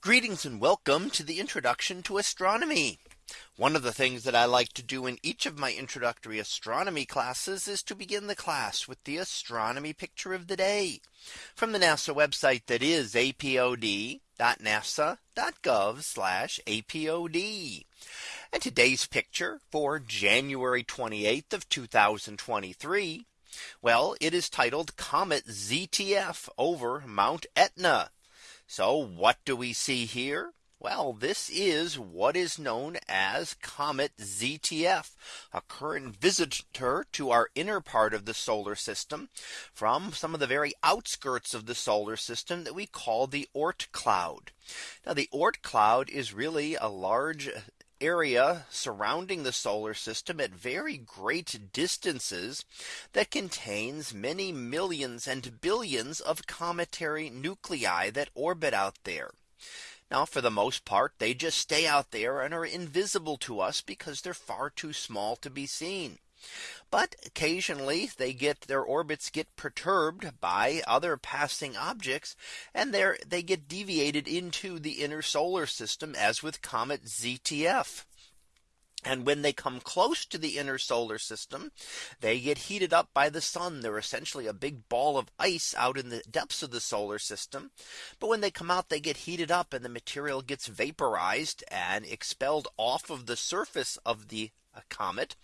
Greetings and welcome to the introduction to astronomy. One of the things that I like to do in each of my introductory astronomy classes is to begin the class with the astronomy picture of the day from the NASA website that is apod.nasa.gov apod. And today's picture for January 28th of 2023. Well, it is titled Comet ZTF over Mount Etna. So what do we see here? Well, this is what is known as Comet ZTF, a current visitor to our inner part of the solar system from some of the very outskirts of the solar system that we call the Oort cloud. Now the Oort cloud is really a large area surrounding the solar system at very great distances that contains many millions and billions of cometary nuclei that orbit out there. Now, for the most part, they just stay out there and are invisible to us because they're far too small to be seen. But occasionally they get their orbits get perturbed by other passing objects and there they get deviated into the inner solar system as with comet ZTF. And when they come close to the inner solar system, they get heated up by the sun. They're essentially a big ball of ice out in the depths of the solar system. But when they come out, they get heated up and the material gets vaporized and expelled off of the surface of the a comet.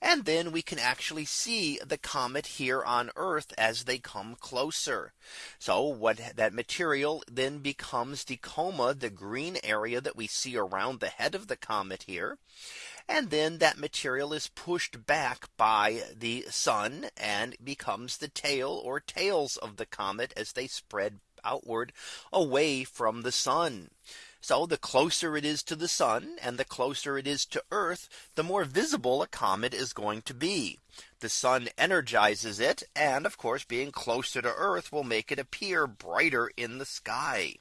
And then we can actually see the comet here on Earth as they come closer. So what that material then becomes the coma, the green area that we see around the head of the comet here. And then that material is pushed back by the sun and becomes the tail or tails of the comet as they spread outward away from the sun. So the closer it is to the sun and the closer it is to Earth, the more visible a comet is going to be. The sun energizes it. And of course, being closer to Earth will make it appear brighter in the sky.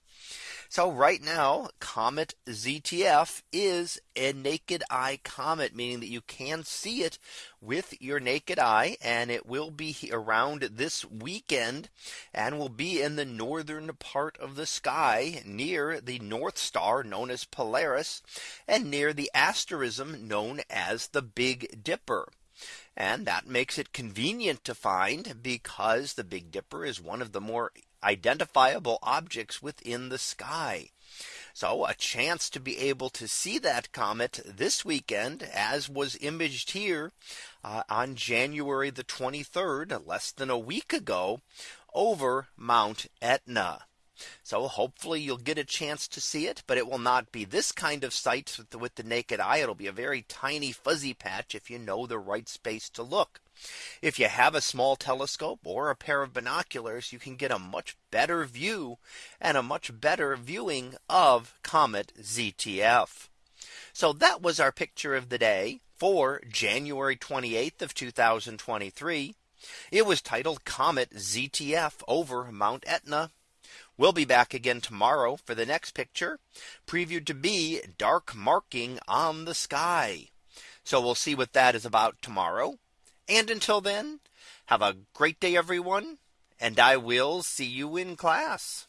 So right now, Comet ZTF is a naked eye comet, meaning that you can see it with your naked eye. And it will be around this weekend and will be in the northern part of the sky near the North Star known as Polaris and near the asterism known as the Big Dipper. And that makes it convenient to find because the Big Dipper is one of the more identifiable objects within the sky. So a chance to be able to see that comet this weekend as was imaged here uh, on January the 23rd less than a week ago over Mount Etna. So hopefully you'll get a chance to see it, but it will not be this kind of sight with the, with the naked eye. It'll be a very tiny fuzzy patch if you know the right space to look. If you have a small telescope or a pair of binoculars, you can get a much better view and a much better viewing of Comet ZTF. So that was our picture of the day for January 28th of 2023. It was titled Comet ZTF over Mount Etna. We'll be back again tomorrow for the next picture previewed to be dark marking on the sky. So we'll see what that is about tomorrow. And until then, have a great day, everyone. And I will see you in class.